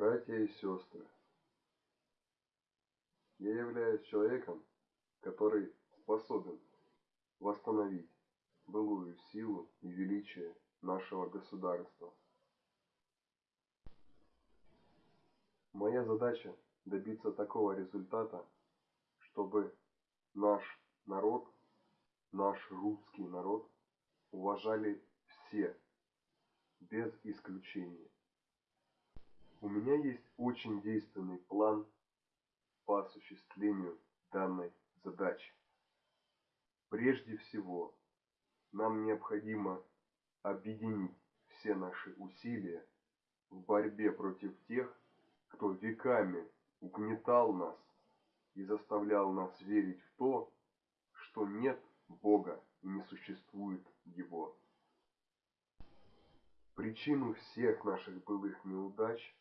Братья и сестры, я являюсь человеком, который способен восстановить былую силу и величие нашего государства. Моя задача добиться такого результата, чтобы наш народ, наш русский народ уважали все, без исключения. Меня есть очень действенный план по осуществлению данной задачи. Прежде всего, нам необходимо объединить все наши усилия в борьбе против тех, кто веками угнетал нас и заставлял нас верить в то, что нет Бога и не существует Его. Причину всех наших былых неудач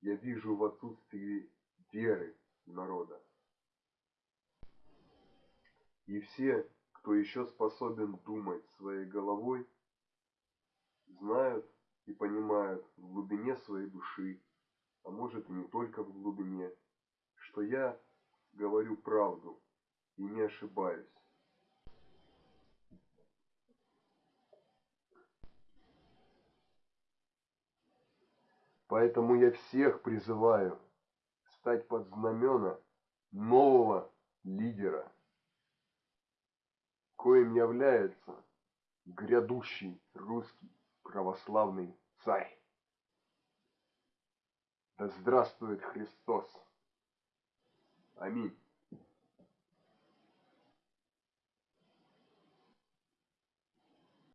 я вижу в отсутствии веры народа. И все, кто еще способен думать своей головой, знают и понимают в глубине своей души, а может и не только в глубине, что я говорю правду и не ошибаюсь. Поэтому я всех призываю стать под знамена нового лидера, коим является грядущий русский православный царь. Да здравствует Христос! Аминь.